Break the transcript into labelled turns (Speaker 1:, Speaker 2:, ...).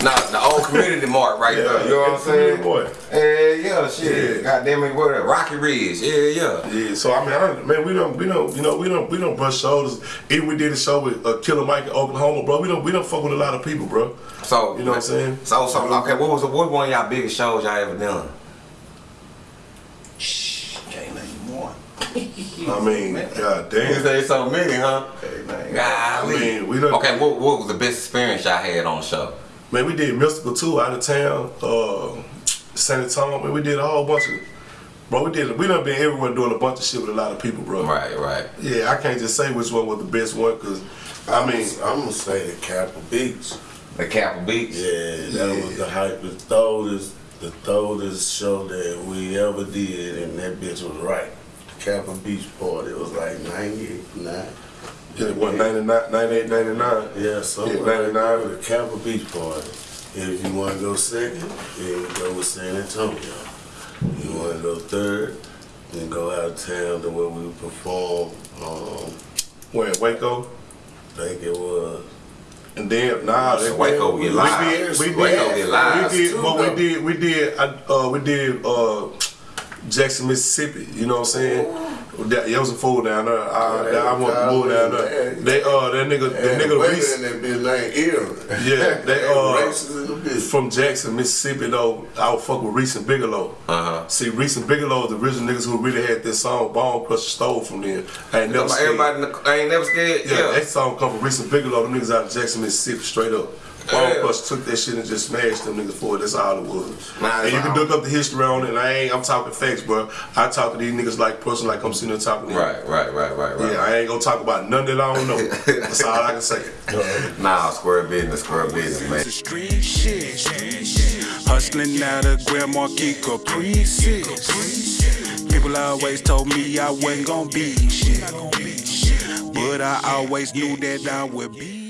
Speaker 1: community mark right
Speaker 2: Yeah,
Speaker 1: there. You know what I'm saying?
Speaker 2: mark.
Speaker 1: Yeah, yeah, shit.
Speaker 2: Yeah.
Speaker 1: Goddamn it, what? Rocky Ridge. Yeah, yeah.
Speaker 2: Yeah, so I mean, I man, we don't, we don't, you know, we don't, we don't brush shoulders. Even we did a show with uh, Killer Mike in Oklahoma, bro. We don't, we don't fuck with a lot of people, bro.
Speaker 1: So
Speaker 2: You know what I'm saying?
Speaker 1: So, so okay. What was the, what one of y'all biggest shows y'all ever done?
Speaker 3: Shh, can't name one.
Speaker 2: I mean, god
Speaker 1: You
Speaker 2: damn.
Speaker 1: say so many, huh?
Speaker 3: Can't name
Speaker 1: Golly.
Speaker 2: I mean, we done-
Speaker 1: Okay, what, what was the best experience y'all had on the show?
Speaker 2: Man, we did Mystikal too out of town, uh, San Antonio. Man, we did a whole bunch of, bro. We did, we done been everywhere doing a bunch of shit with a lot of people, bro.
Speaker 1: Right, right.
Speaker 2: Yeah, I can't just say which one was the best one, cause I mean,
Speaker 4: I'm gonna say the Capitol Beach.
Speaker 1: The Capitol Beach.
Speaker 4: Yeah, that was the hype, the throatest, the throatest show that we ever did, and that bitch was right. The Capitol Beach party, it was like 99.
Speaker 2: Yeah, what, 99, 98, 99?
Speaker 4: Yeah, something
Speaker 2: Yeah,
Speaker 4: like
Speaker 2: 99.
Speaker 4: that. The Capitol Beach party. If you want to go second, then you go with San Antonio. You want to go third, then go out of town to where we perform. Um,
Speaker 2: Where, Waco?
Speaker 4: I think it was.
Speaker 2: And then, nah,
Speaker 1: So
Speaker 2: they-
Speaker 1: Waco get live.
Speaker 2: We did, we did,
Speaker 1: Waco get live,
Speaker 2: we did,
Speaker 4: too,
Speaker 2: what we did, we did, uh, we did, uh, Jackson, Mississippi. You know what I'm saying? That, it was a fool down there. I,
Speaker 4: Yeah,
Speaker 2: I want to move down there.
Speaker 4: yeah.
Speaker 2: They, uh, that nigga, that nigga,
Speaker 4: women
Speaker 2: Reese,
Speaker 4: in that bitch named Erin.
Speaker 2: Yeah, they, uh,
Speaker 4: racist in the
Speaker 2: from Jackson, Mississippi, though, I would fuck with Reese and Bigalow.
Speaker 1: Uh-huh.
Speaker 2: See, Reese and Bigalow, the original niggas who really had this song, Bone Crusher stole from them. I ain't never scared.
Speaker 1: Everybody in the, ain't never scared.
Speaker 2: Yeah,
Speaker 1: Yeah.
Speaker 2: that song come from Reese and Bigalow, The niggas out of Jackson, Mississippi, straight up. Bone
Speaker 1: Yeah.
Speaker 2: Took that shit and just smashed them niggas for it. That's all it was.
Speaker 1: Nah,
Speaker 2: and you can look up the history on it, and I ain't, I'm talking facts, bro. I talk to these niggas like person like I'm sitting there talking to them.
Speaker 1: Right, right, right, right, right.
Speaker 2: Yeah, I ain't gonna talk about none that I don't know. That's all I can say.
Speaker 1: Nah, square business, square business, man.
Speaker 5: The street shit. Hustling out of Grand Marquis Caprices. People always told me I wasn't gonna be shit. But I always knew that I would be